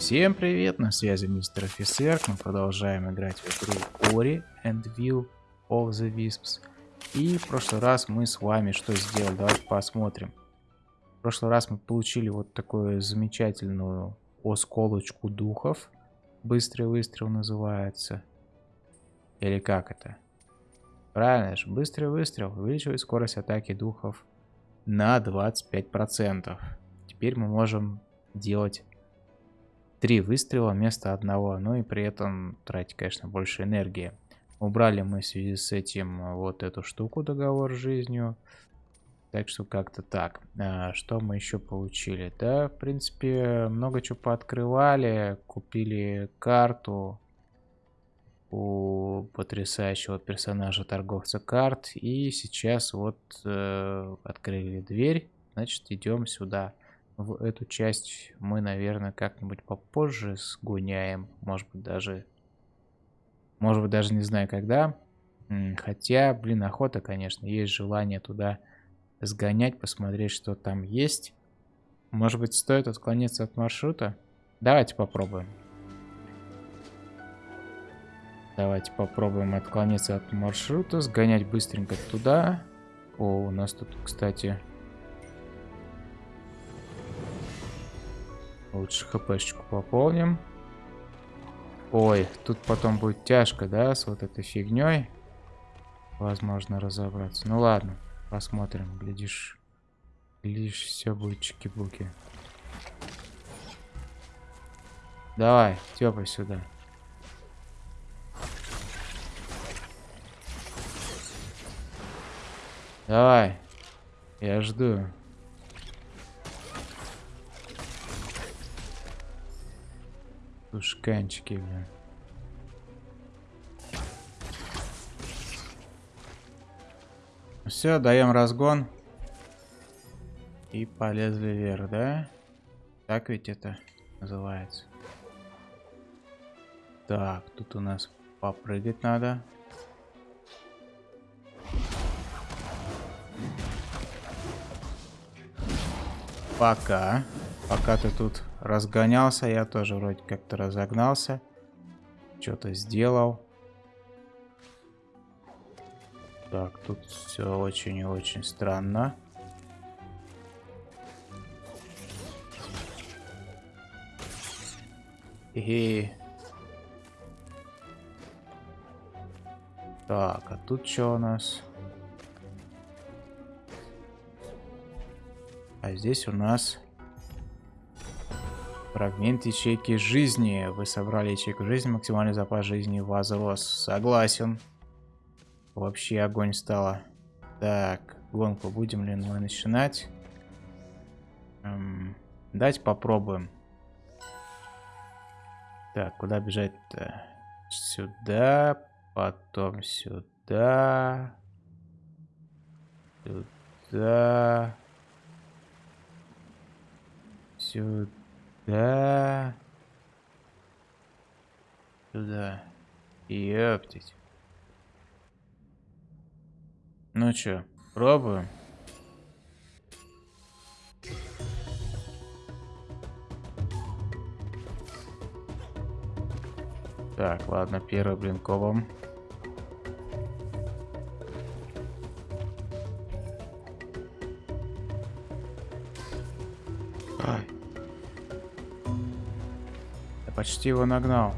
Всем привет, на связи мистер офицер. Мы продолжаем играть в игру Ori and Will of the Wisps. И в прошлый раз мы с вами что сделали? Давайте посмотрим. В прошлый раз мы получили вот такую замечательную осколочку духов. Быстрый выстрел называется. Или как это? Правильно же, быстрый выстрел увеличивает скорость атаки духов на 25%. Теперь мы можем делать три выстрела вместо одного, ну и при этом тратить, конечно, больше энергии. Убрали мы в связи с этим вот эту штуку, договор с жизнью. Так что как-то так. А, что мы еще получили? Да, в принципе, много чего пооткрывали. Купили карту у потрясающего персонажа торговца карт. И сейчас вот э, открыли дверь. Значит, идем сюда в эту часть мы, наверное, как-нибудь попозже сгоняем. Может быть, даже... Может быть, даже не знаю, когда. Хотя, блин, охота, конечно. Есть желание туда сгонять, посмотреть, что там есть. Может быть, стоит отклониться от маршрута? Давайте попробуем. Давайте попробуем отклониться от маршрута, сгонять быстренько туда. О, у нас тут, кстати, Лучше хпшечку пополним. Ой, тут потом будет тяжко, да, с вот этой фигней. Возможно, разобраться. Ну ладно, посмотрим. Глядишь, глядишь, все будет чики-буки. Давай, тёпай сюда. Давай, я жду. Тушканчики, блин. Все, даем разгон. И полезли вверх, да? Так ведь это называется. Так, тут у нас попрыгать надо. Пока ты тут разгонялся, я тоже вроде как-то разогнался. Что-то сделал. Так, тут все очень и очень странно. И... Так, а тут что у нас? А здесь у нас Фрагмент ячейки жизни. Вы собрали ячейку жизни, максимальный запас жизни возрос. Согласен. Вообще огонь стало. Так, гонку будем ли мы начинать? Эм, давайте попробуем. Так, куда бежать-то? Сюда, потом сюда. Сюда. Сюда. Да. Сюда. Ёптить. Ну чё, пробуем? Так, ладно, первый блинковым. Почти его нагнал.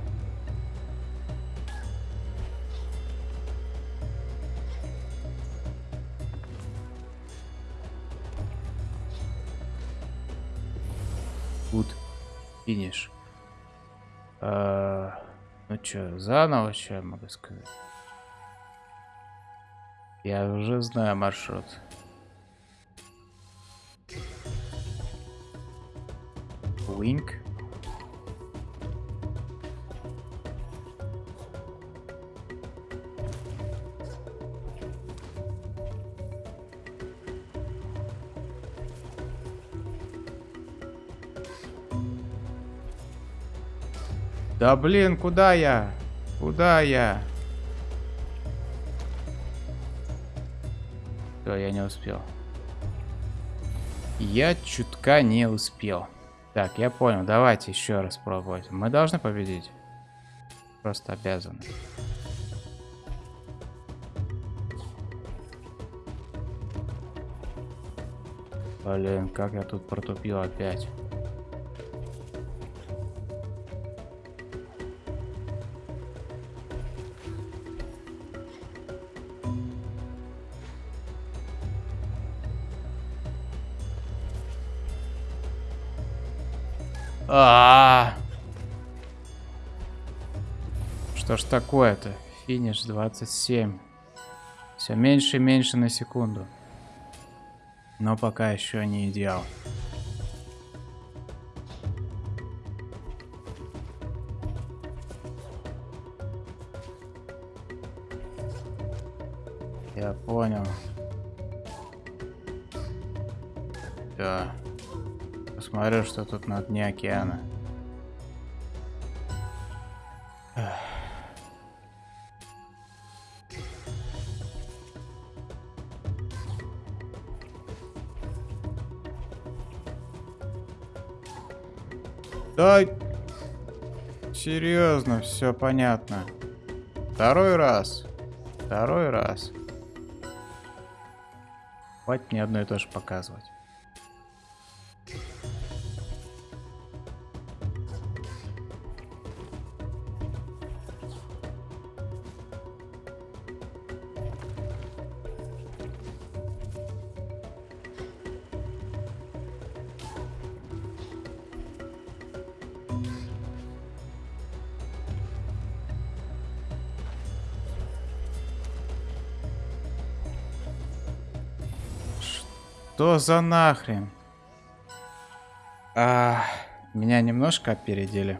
Good. Финиш. А, ну что, заново что я могу сказать? Я уже знаю маршрут. Wink. Да блин, куда я? Куда я? Все, я не успел. Я чутка не успел. Так, я понял. Давайте еще раз пробовать. Мы должны победить. Просто обязаны. Блин, как я тут протупил опять. А, -а, а Что ж такое-то? Финиш 27. Все меньше и меньше на секунду. Но пока еще не идеал. Я понял. Да. Посмотрю, что тут на дне океана. Да, серьезно, все понятно. Второй раз. Второй раз. Хватит мне одно и то же показывать. Что за нахрен? А, меня немножко опередили.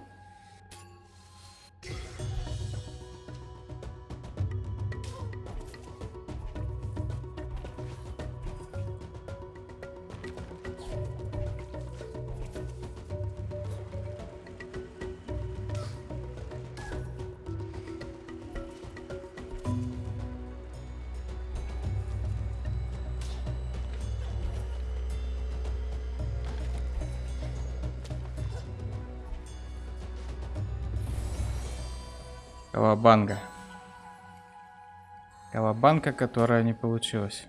Кавабанга. Кавабанка, которая не получилась.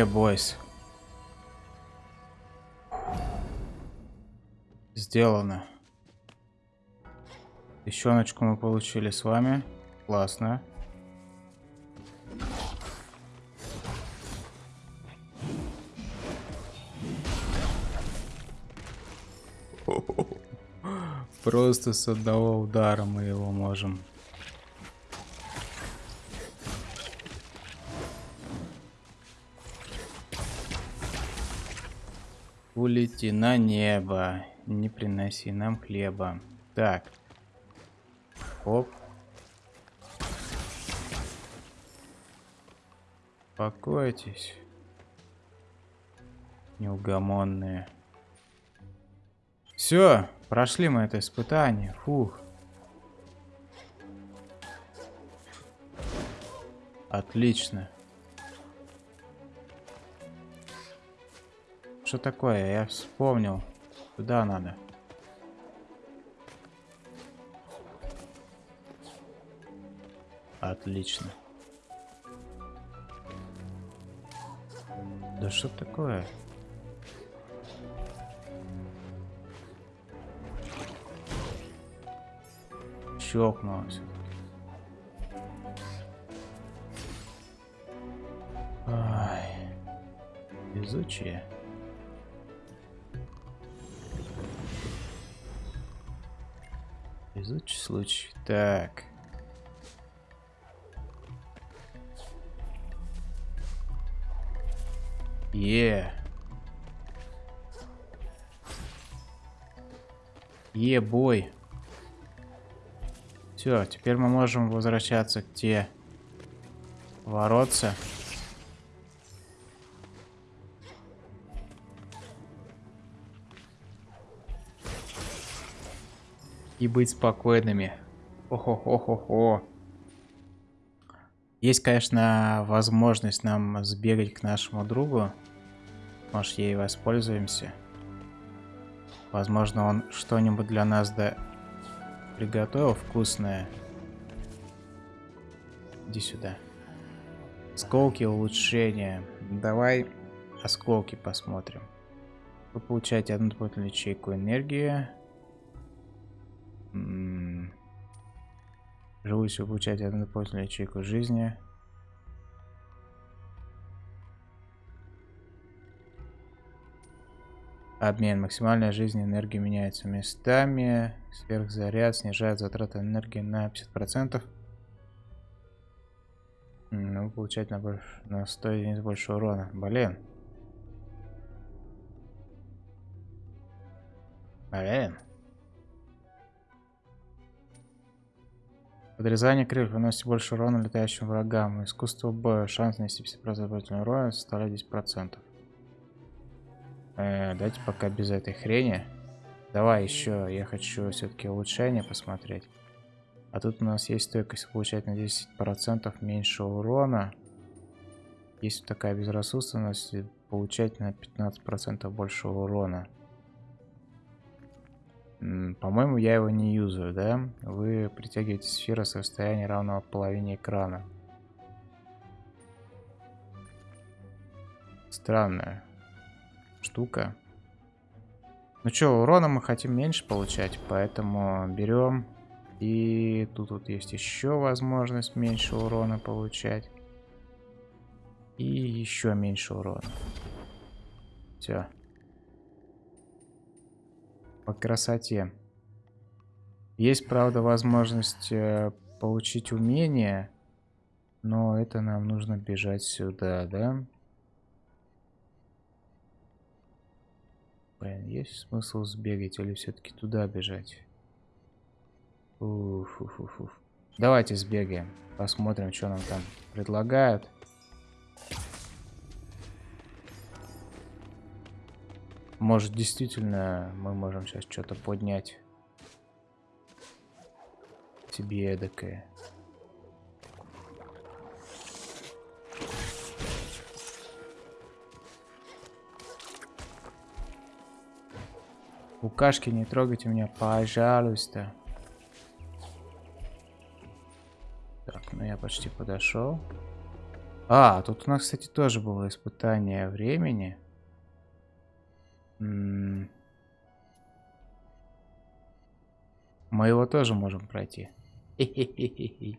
Yeah, boys. Сделано. Тыщеночку мы получили с вами. Классно. Просто с одного удара мы его можем Улети на небо. Не приноси нам хлеба. Так. Оп. Успокойтесь. Неугомонные. Все, прошли мы это испытание. Фух. Отлично. Что такое? Я вспомнил. Куда надо? Отлично. Да что такое? Щелкнулось. Ай. Везучие. Везучий случай. Так. Е. Е, бой. Все, теперь мы можем возвращаться к те воротца. И быть спокойными. Охо-хо-хо-хо. Есть, конечно, возможность нам сбегать к нашему другу. Может, ей воспользуемся. Возможно, он что-нибудь для нас да приготовил вкусное. Иди сюда. Осколки улучшения. Давай осколки посмотрим. Вы получаете одну дополнительную ячейку энергии. Живущий вы одну дополнительную ячейку жизни. Обмен. Максимальная жизнь энергии меняется местами. Сверхзаряд снижает затраты энергии на 50%. Ну, получать на, больше, на 100 единиц больше урона. Блин. Блин. Подрезание крыльев выносит больше урона летающим врагам. Искусство боя. Шанс нанести 50% урона составляет 10%. Э, давайте пока без этой хрени. Давай еще, я хочу все-таки улучшение посмотреть. А тут у нас есть стойкость получать на 10% меньше урона. Есть такая безрассудственность, получать на 15% больше урона. По-моему, я его не юзаю, да? Вы притягиваете сферу с расстояния равного половине экрана. Странная штука. Ну что, урона мы хотим меньше получать, поэтому берем. И тут вот есть еще возможность меньше урона получать. И еще меньше урона. Все. По красоте. Есть, правда, возможность э, получить умение. Но это нам нужно бежать сюда, да? Блин, есть смысл сбегать или все-таки туда бежать? Уф, уф, уф, уф. Давайте сбегаем. Посмотрим, что нам там предлагают. Может, действительно, мы можем сейчас что-то поднять. Тебе эдакое. Букашки, не трогайте меня, пожалуйста. Так, ну я почти подошел. А, тут у нас, кстати, тоже было испытание времени. Мы его тоже можем пройти.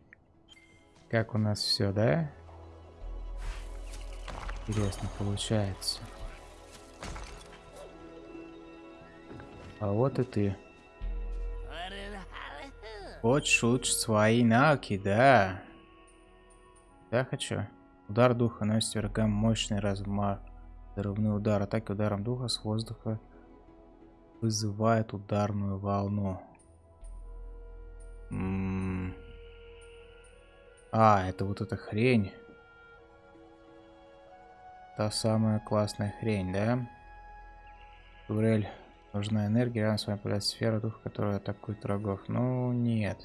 Как у нас все, да? Интересно получается. А вот и ты. Хочешь улучшить свои навыки, да? Да, хочу. Удар духа наносит врагам мощный размах. Взрывной удар. Атаки ударом духа с воздуха вызывает ударную волну. А, это вот эта хрень. Та самая классная хрень, да? Турель Нужна энергия, рядом с вами появляется сфера духа, которая атакует врагов. Ну, нет.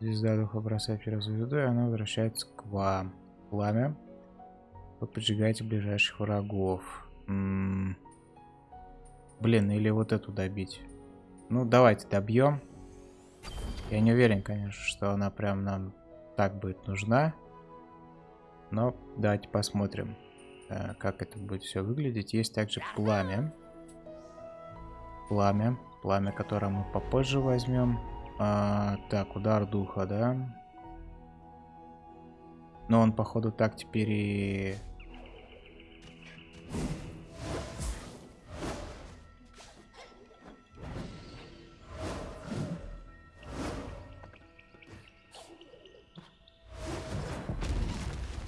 Звезда духа бросает первую звезду, и она возвращается к вам. Пламя. Вы поджигаете ближайших врагов. М -м -м. Блин, или вот эту добить. Ну, давайте добьем. Я не уверен, конечно, что она прям нам так будет нужна. Но давайте посмотрим, э, как это будет все выглядеть. Есть также пламя пламя. Пламя, которое мы попозже возьмем. А, так, удар духа, да? Но он, походу, так теперь и...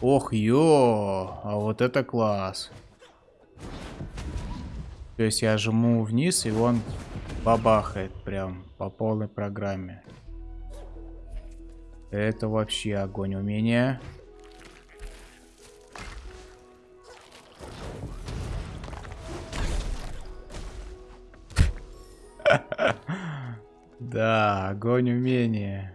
Ох, ё, а вот это класс. То есть я жму вниз, и он бабахает прям по полной программе. Это вообще огонь умения. Да, огонь умения.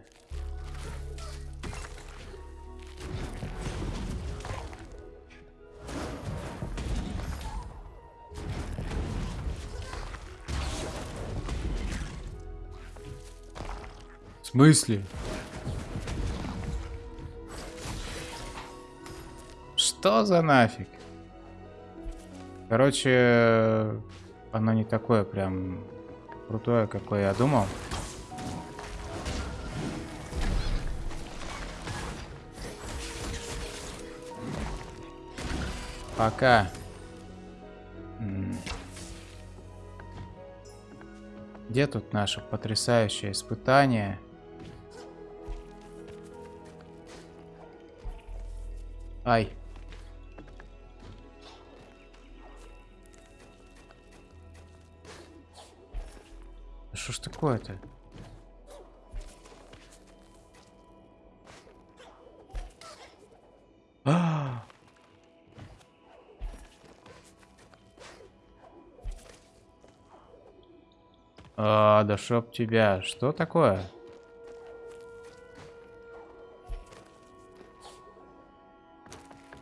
В смысле? Что за нафиг? Короче, оно не такое прям крутое, какое я думал. Пока. Где тут наше потрясающее испытание? Ай. Что ж такое-то? Да чтоб тебя. Что такое?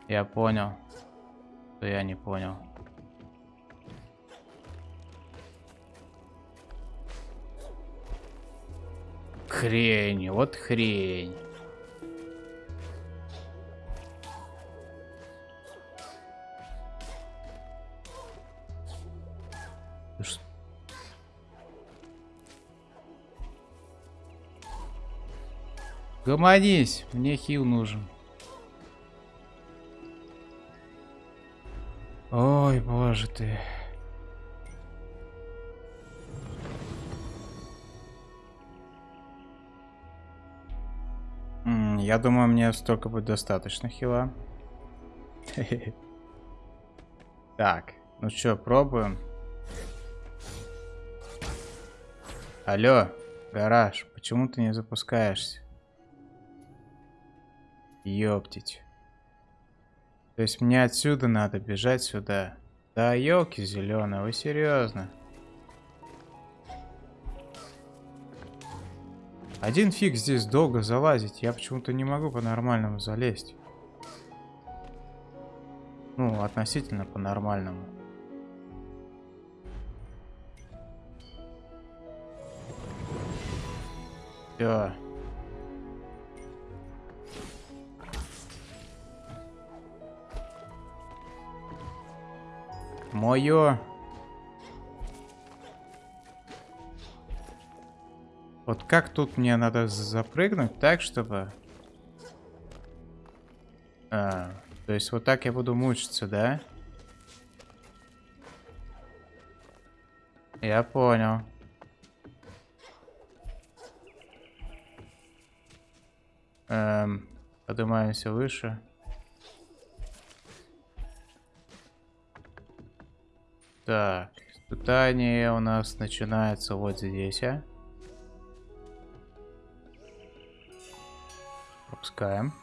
Я понял. Что я не понял. Хрень, вот хрень. Гомонись, мне хил нужен. Ой, боже ты. Я думаю, мне столько будет достаточно хила. Так, ну что, пробуем. Алло, гараж, почему ты не запускаешься? Ёптить. То есть мне отсюда надо бежать сюда. Да, елки зеленые, вы серьезно? Один фиг здесь долго залазить. Я почему-то не могу по-нормальному залезть. Ну, относительно по-нормальному. Все. Мое. Вот как тут мне надо запрыгнуть так, чтобы... А, то есть вот так я буду мучиться, да? Я понял. Эм, поднимаемся выше. Так, испытание у нас начинается вот здесь, а? Пропускаем.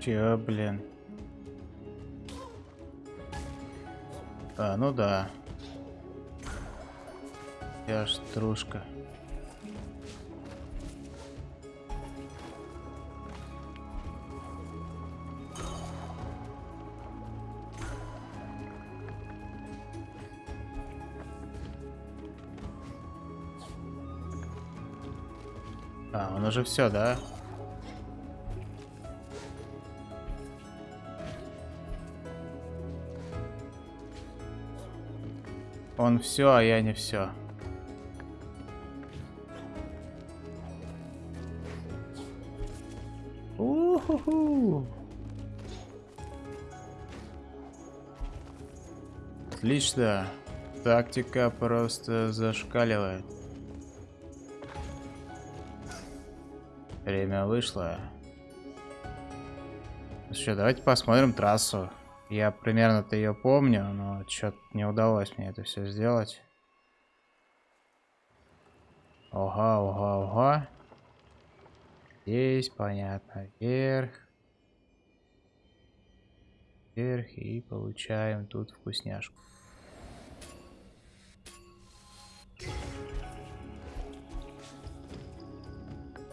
Че, блин? А, ну да. Я ж стружка. А, он уже все, да? Он все, а я не все. Уху. Отлично. Тактика просто зашкаливает. Время вышло. Ну что, давайте посмотрим трассу. Я примерно-то ее помню, но что-то не удалось мне это все сделать. Ага, ага, ага. Здесь, понятно, вверх. Вверх и получаем тут вкусняшку.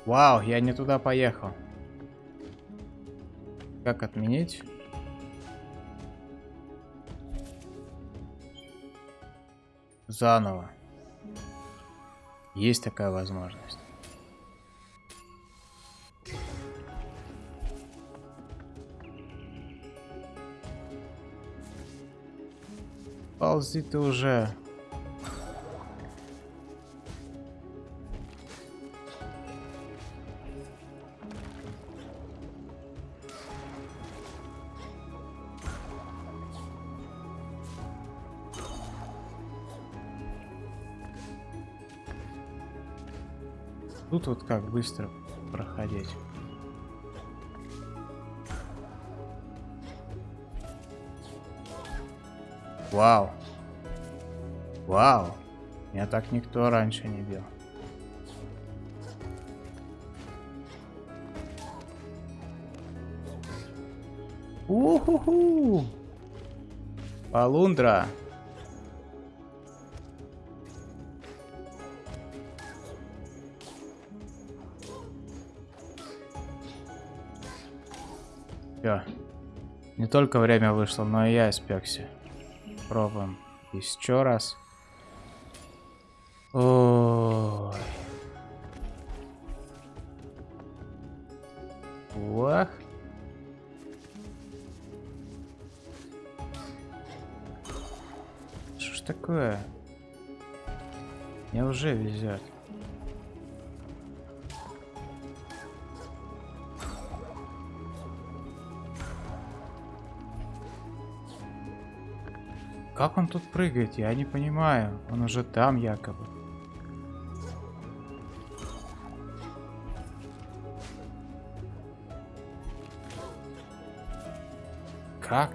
Вау, я не туда поехал. Как отменить? Заново. Есть такая возможность. Ползи ты уже. Тут вот как быстро проходить. Вау. Вау. Меня так никто раньше не бил. Уху-ху! Полундра. Все. Не только время вышло, но и я испекся. Пробуем еще раз. Ой. Как он тут прыгает? Я не понимаю. Он уже там якобы. Как?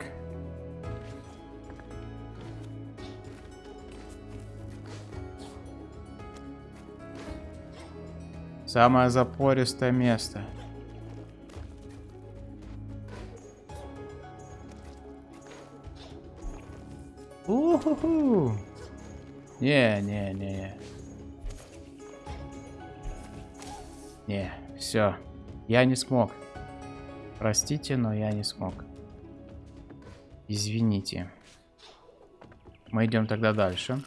Самое запористое место. Уху! Не, не, не. Не, все. Я не смог. Простите, но я не смог. Извините. Мы идем тогда дальше.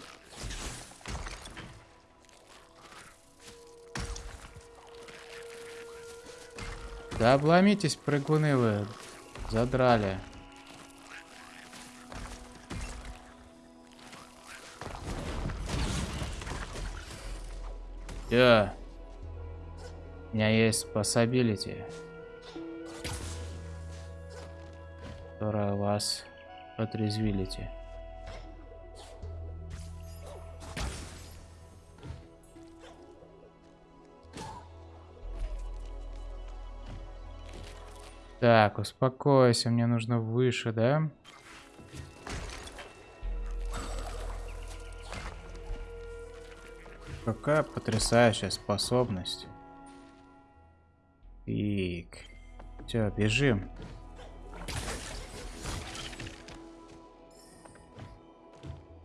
Да обломитесь, прыгуны вы. Задрали. Все. У меня есть способилити. Которая вас отрезвилите. Так, успокойся, мне нужно выше, да? Какая потрясающая способность. Так. Все, бежим.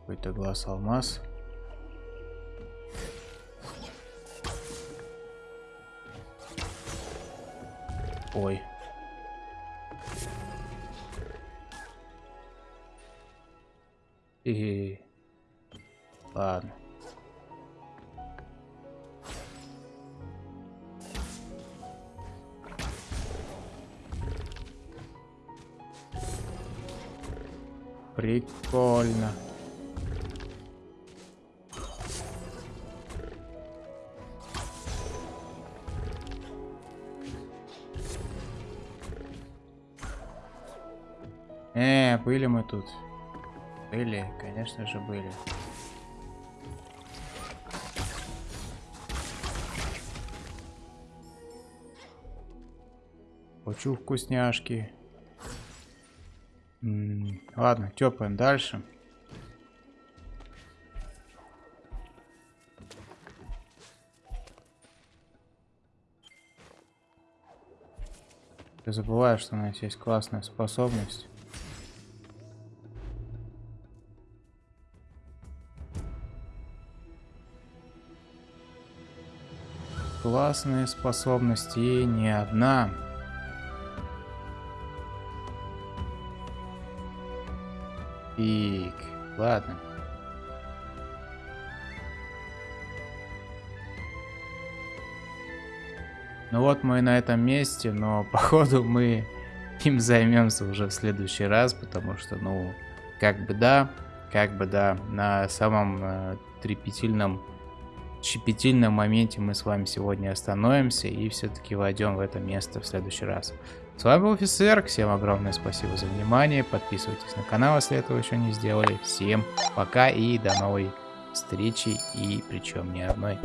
Какой-то глаз алмаз. Ой. И... Ладно. Прикольно. Э, были мы тут. Были, конечно же, были. Хочу вкусняшки. Ладно, тёпаем дальше. Ты забываешь, что у нас есть классная способность. Классные способности не одна. Пик. Ладно. Ну вот мы на этом месте, но походу мы им займемся уже в следующий раз, потому что, ну, как бы да, как бы да, на самом э, трепетильном, щепетильном моменте мы с вами сегодня остановимся и все-таки войдем в это место в следующий раз. С вами был офицер, всем огромное спасибо за внимание, подписывайтесь на канал, если этого еще не сделали. Всем пока и до новой встречи, и причем не одной.